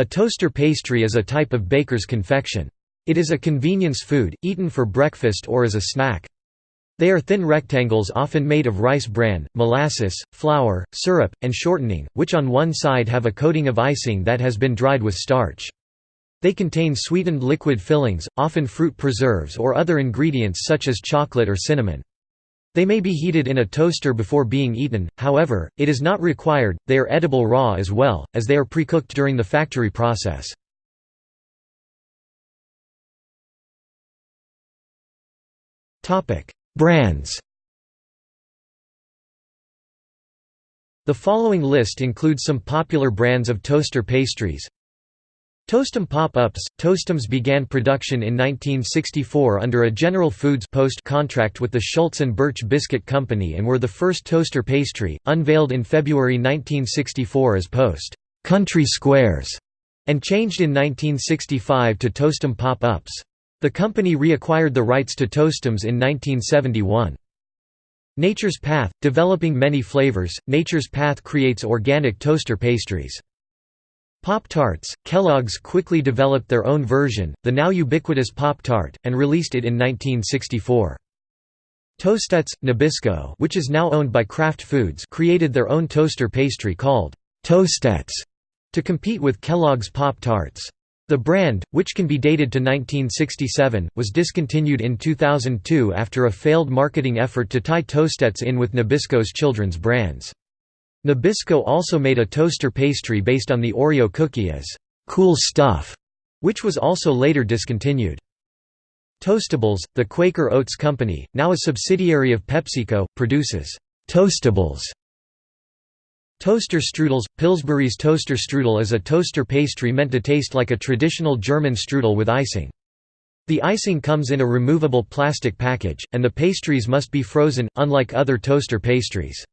A toaster pastry is a type of baker's confection. It is a convenience food, eaten for breakfast or as a snack. They are thin rectangles often made of rice bran, molasses, flour, syrup, and shortening, which on one side have a coating of icing that has been dried with starch. They contain sweetened liquid fillings, often fruit preserves or other ingredients such as chocolate or cinnamon. They may be heated in a toaster before being eaten, however, it is not required, they are edible raw as well, as they are pre-cooked during the factory process. Brands The following list includes some popular brands of toaster pastries. Toastem Pop-Ups – Toastems began production in 1964 under a General Foods Post contract with the Schulze and Burch Biscuit Company and were the first toaster pastry, unveiled in February 1964 as Post Country Squares, and changed in 1965 to Toastem Pop-Ups. The company reacquired the rights to Toastems in 1971. Nature's Path – Developing many flavors, Nature's Path creates organic toaster pastries. Pop-Tarts – Kellogg's quickly developed their own version, the now ubiquitous Pop-Tart, and released it in 1964. Toastettes – Nabisco which is now owned by Kraft Foods created their own toaster pastry called Toastettes to compete with Kellogg's Pop-Tarts. The brand, which can be dated to 1967, was discontinued in 2002 after a failed marketing effort to tie Toastettes in with Nabisco's children's brands. Nabisco also made a toaster pastry based on the Oreo cookie as «cool stuff», which was also later discontinued. Toastables, the Quaker Oats Company, now a subsidiary of PepsiCo, produces «Toastables» Toaster strudels – Pillsbury's toaster strudel is a toaster pastry meant to taste like a traditional German strudel with icing. The icing comes in a removable plastic package, and the pastries must be frozen, unlike other toaster pastries.